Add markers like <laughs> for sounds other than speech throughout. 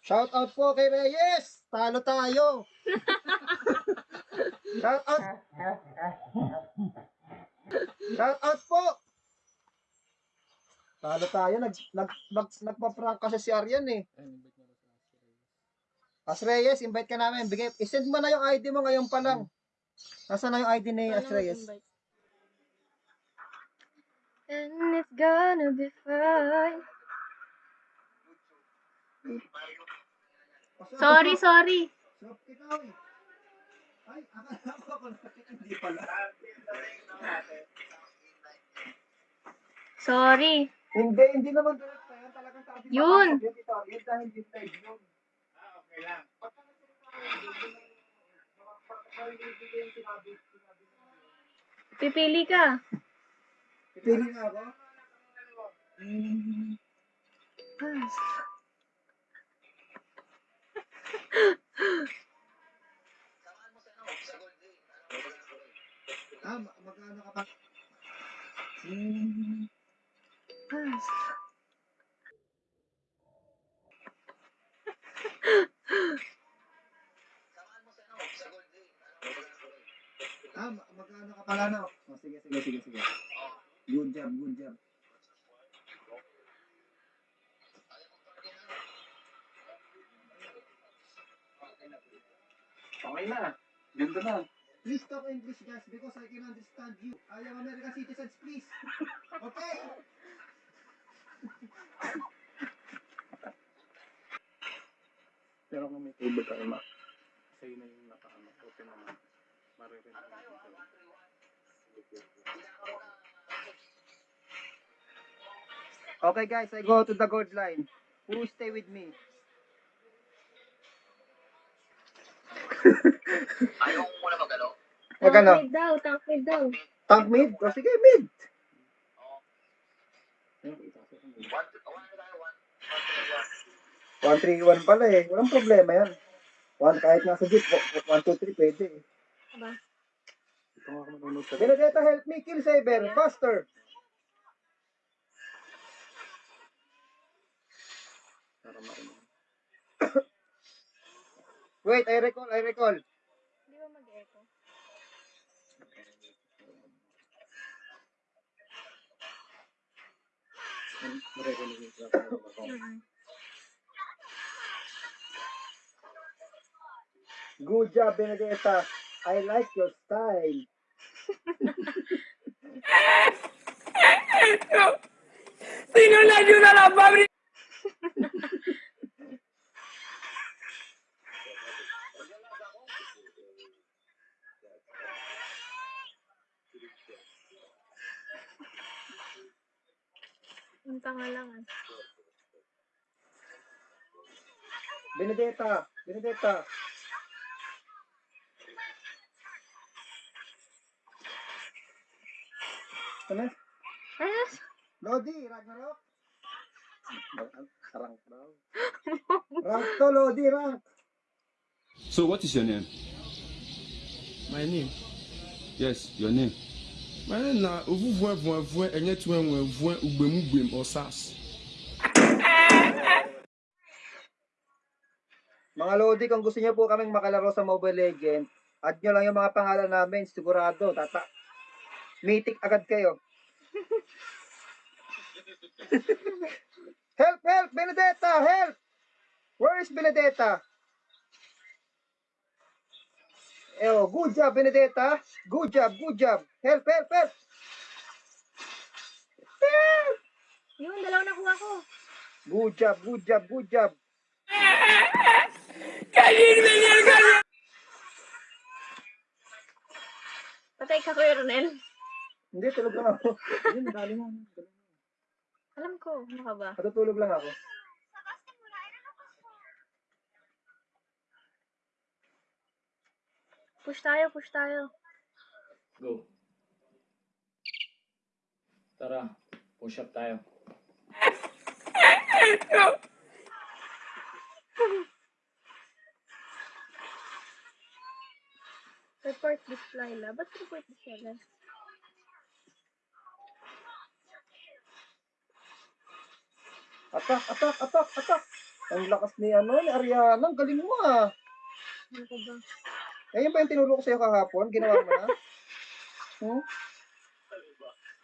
Shout out po kay Reyes. Talo tayo. Shout out. Shout out po. Talo tayo. Nag, nag, nag, nagpa-prank kasi si Aryan eh. As Reyes, invite ka namin. Bigay, isend mo na yung ID mo ngayon pa lang. Nasaan na yung ID ni As Reyes? And it's gonna be fine. Sorry, sorry. So, ikaw eh. Ay, akala ko ako hindi pala. Sorry. Hindi, hindi naman direct na yan. Talagang sabi Yun. Yun dahil yung live yun. Pipili ka. Pipili na ako. Ah, ma- magkano ka pa? Hmm. Ah, ma- magkano ka pala na? Oh, sige, sige, sige, sige. Good job, good job. Okay na. Ganda na. Please talk English, guys, because I can understand you. I am American citizens, please. Okay? Pero kung may table ka, ma, sa'yo na yung naka-ano, open naman. Maririnig mo ito. Okay, guys, I go to the gold line. Who stay with me? Ayaw mo muna magalo. Wag ano? Tank mid daw, tank mid daw. Tank mid? O sige, mid. One, one na one. One, three, 1-3-1 one. pala eh. Walang problema yan. One, kahit nasa jeep, 1-2-3 pwede eh. Aba. Ito nga ako manonood sa Benedetta, help me kill Saber. Faster. para marinig. Wait, I recall, I recall. Di ba mag-echo? Maririnig mo sa ako. Good job, Benedetta. I like your style. <laughs> Ang tanga lang ah. Benedetta, Benedetta. Ano? Ano? Lodi, Ragnarok. Sarang daw. <laughs> Rank to, Lodi, rank. So what is your name? My name. Yes, your name. Na ovuvue vuevue enye tue nwevue ugbemugwem osas. Mga Lodi, kung gusto niyo po kaming makalaro sa Mobile Legend, add nyo lang yung mga pangalan namin, sigurado, tata. Mythic agad kayo. <laughs> help, help, Benedetta, help! Where is Benedetta? Oh, good job, Benedetta. Good job, good job. Help, help, help. Help! Yun, dalawa nakuha ko. Good job, good job, good job. Patay ka, Kuya Ronel. Hindi, tulog lang ako. Hindi, madali mo. Alam ko, ano ka ba? Matutulog lang ako. Push tayo, push tayo. Go. Tara, push up tayo. Report this Lila. Ba't report this Lila? Attack, attack, attack, attack. Ang lakas ni ano, ni Ariana. Ang galing mo ah. Ano ka ba? Eh, yun ba yung tinuro ko sa'yo kahapon? Ginawa mo na? <laughs> Hmm?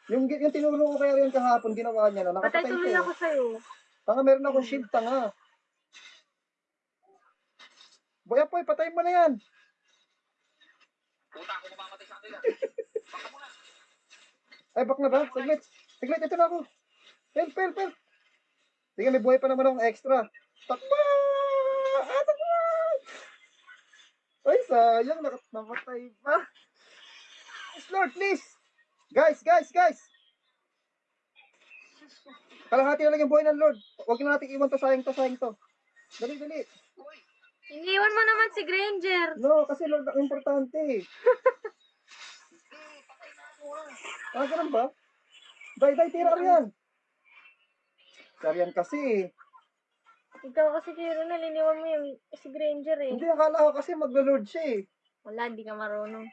Yung, yung tinuro ko kay Ariana kahapon, ginawa niya na. Patay Nakapatay tuloy siya. ako sa'yo. Tanga, meron akong shield, tanga. Boy, apoy, patay mo na yan. Puta ako mamamatay sa kanila. <laughs> Baka mo na. Ay, back na ba? Saglit. Saglit, ito na ako. Pel, pel, pel. Sige, may buhay pa naman akong extra. Takbo! Ah, takbo! Ay, sayang. Nakat namatay pa. Yes, Lord, please. Guys, guys, guys. Kalahati na lang yung buhay ng Lord. Huwag na natin iwan to, sayang to, sayang to. Dali, dali. Iniwan mo naman si Granger. No, kasi Lord ang importante. ako ah. Ganun ba? Day, day, tira ka yan. Sariyan kasi. Ikaw kasi kaya na iniwan mo yung si Granger eh. Hindi, akala ko kasi maglo-Lord siya eh. Wala, hindi ka marunong.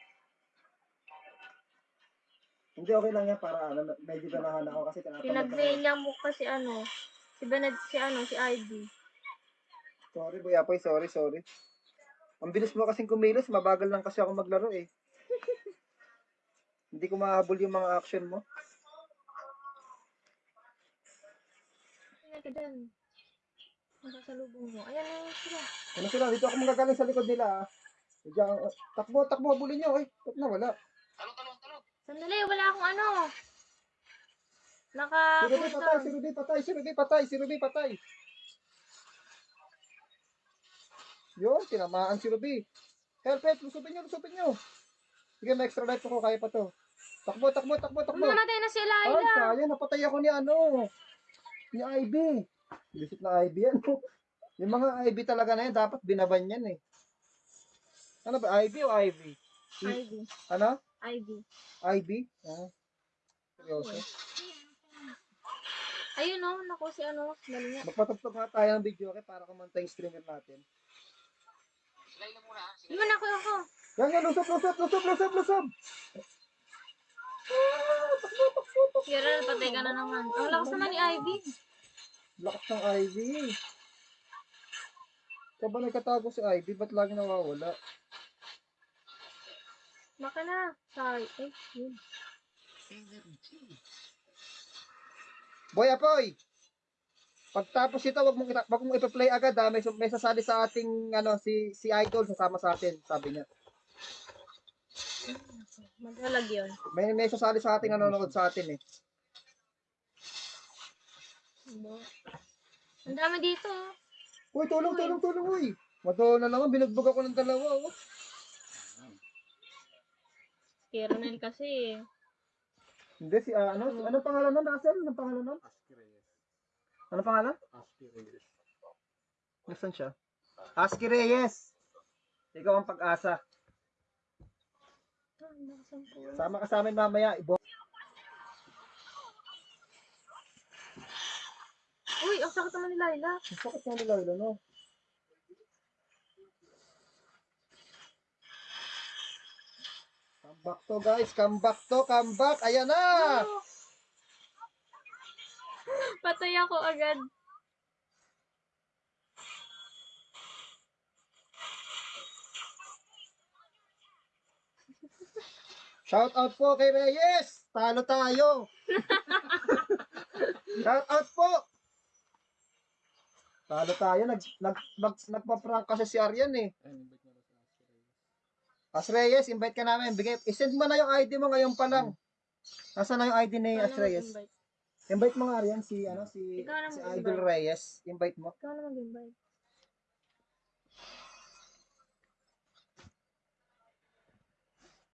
Hindi, okay lang yan para ano, medyo ganahan ako kasi tinatamad ako. Pinag-niya mo kasi ano, si Bened, si ano, si Ivy. Sorry, Boy Apoy, sorry, sorry. Ang bilis mo kasing kumilos, mabagal lang kasi ako maglaro eh. Hindi ko mahabol yung mga action mo. Tingnan ka dyan. Nakasalubong mo. Ayan na sila. Ano sila, dito ako magagaling sa likod nila ah. Diyan, uh, takbo, takbo, habulin nyo eh. Ba't na wala? Talong, talong, talong. Sandali, wala akong ano. Naka Si Ruby patay, si Ruby patay, si Ruby patay, si Ruby patay. Yun, tinamaan si Ruby. Help, help, lusubin nyo, lusubin nyo. Sige, may extra life ako, kaya pa to. Takbo, takbo, takbo, takbo. Mamatay na si Ay, Laila. sayang, napatay ako ni ano. Ni Ivy. Visit na Ivy yan. Yung mga Ivy talaga na yan, dapat binaban yan eh. Ano ba, Ivy o Ivy? Ivy. Ano? Ivy. Ivy? Ah. Seryoso. Ayun o, naku si ano, mali nga. Magpatugtog nga tayo ng video okay, para kumanta yung streamer natin. Silay lang muna. Silay. Iwan ako ako. Yan, yan, lusot, lusot, lusot, lusot, lusot. Kira, patay ka na naman. Ang lakas naman ni Ivy. Lakas ng Ivy. Ikaw ba nagkatago si Ivy? Ba't lagi nawawala? Baka na. Sorry. Eh, yun. Boy Apoy! Pagtapos ito, wag mong, wag mong ipa-play agad ha. May, may sasali sa ating, ano, si, si Idol, sasama sa atin, sabi niya. Magalag yun. May, may sasali sa ating nanonood sa atin eh. Ano? Ang dami dito. oh. Uy, tulong, tulong, tulong, uy! Mato na naman, binugbog ako ng dalawa, oh. Kira na kasi. Hindi, si, ah, ano, si, anong pangalan nun, Russell? Anong pangalan nun? Aski Reyes. Anong pangalan? Aski Reyes. Nasaan siya? Aski Reyes! Ikaw ang pag-asa. Sama ka sa amin mamaya. Ibo. Uy, ang sakit naman ni Laila. Ang sakit nga nila, ilo, no? Come back to, guys. Come back to, come back. Ayan na! <laughs> Patay ako agad. Shout out po kay Reyes! Talo tayo! <laughs> Shout out po! Talo tayo. Nag, nag, nag, nagpa-prank kasi si Aryan eh. As Reyes, invite ka namin. Bigay, isend mo na yung ID mo ngayon pa lang. Nasaan na yung ID ni As Reyes? Invite mo nga Aryan si, ano, si, si. Idol Reyes. Invite mo. Ikaw na mag-invite.